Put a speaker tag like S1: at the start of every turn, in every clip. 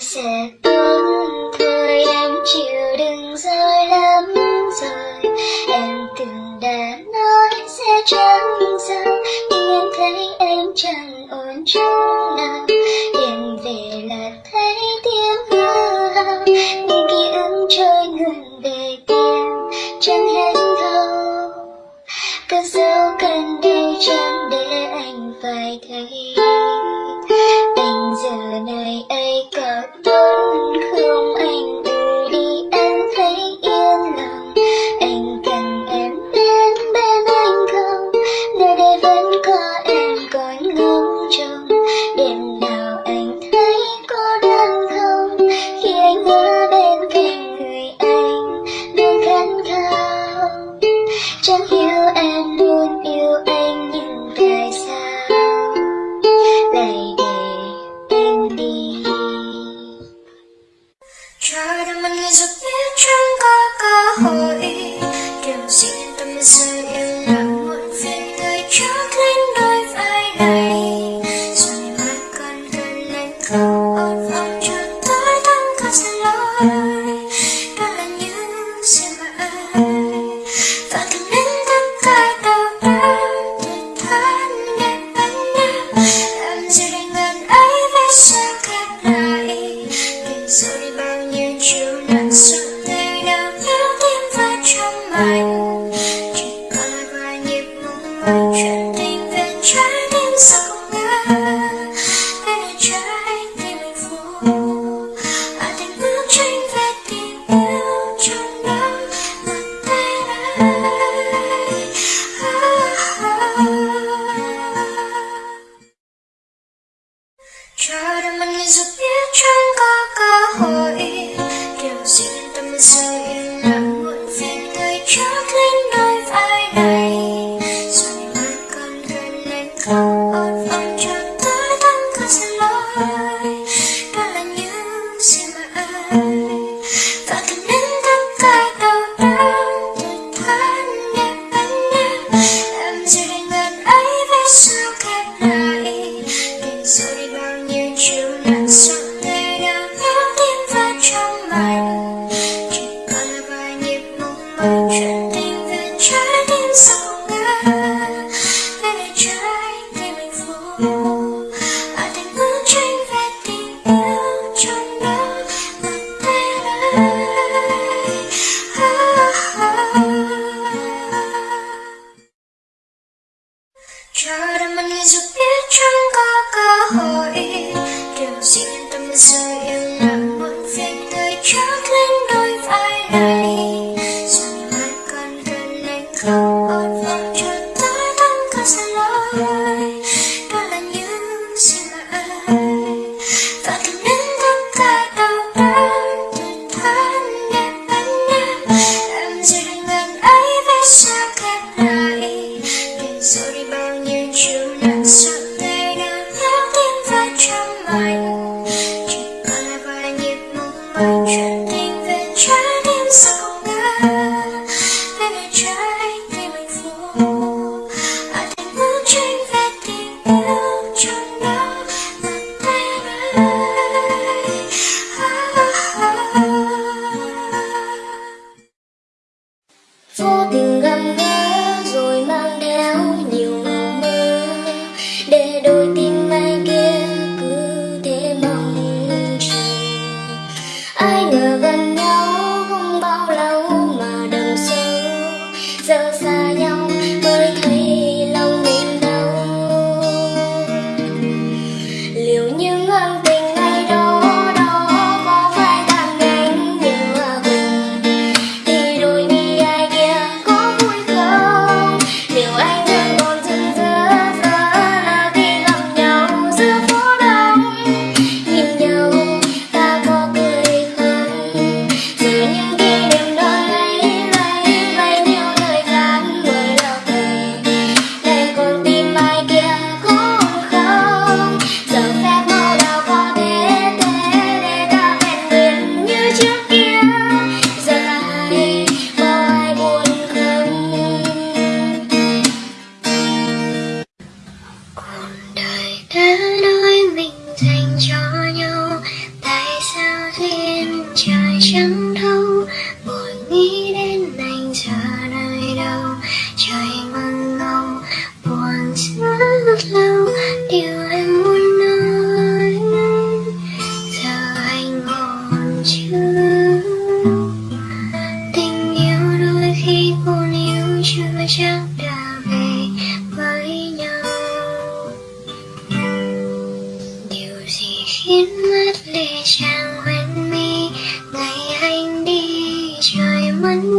S1: sẽ tốt thôi em chịu đừng rồi lắm rồi em từng đã nói sẽ chẳng sao nhưng em thấy em chẳng ổn chút.
S2: you Chocolate Chocolate.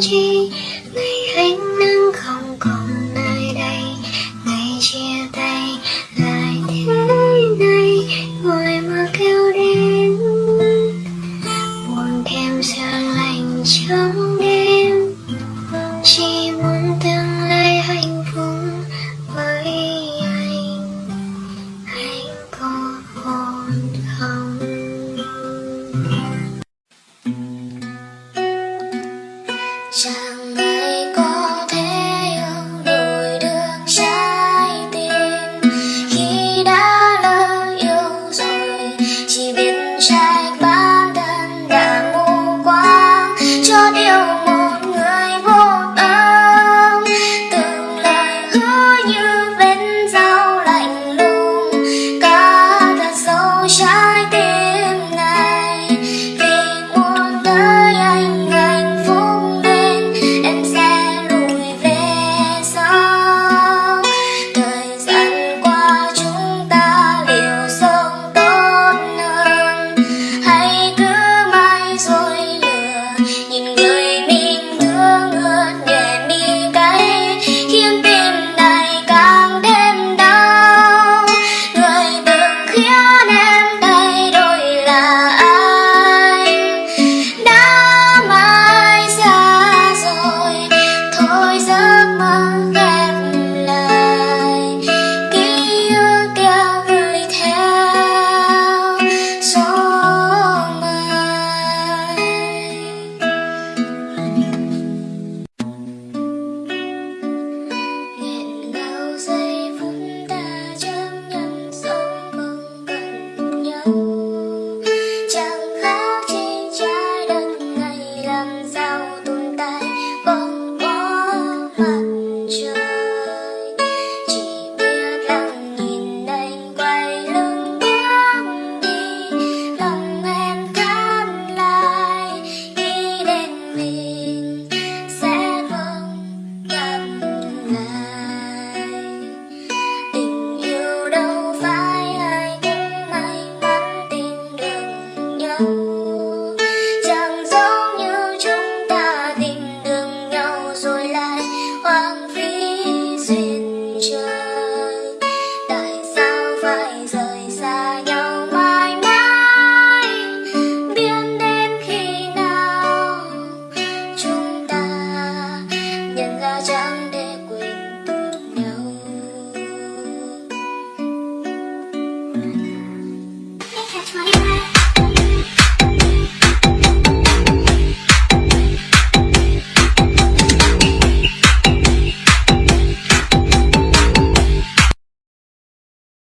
S2: changing You know.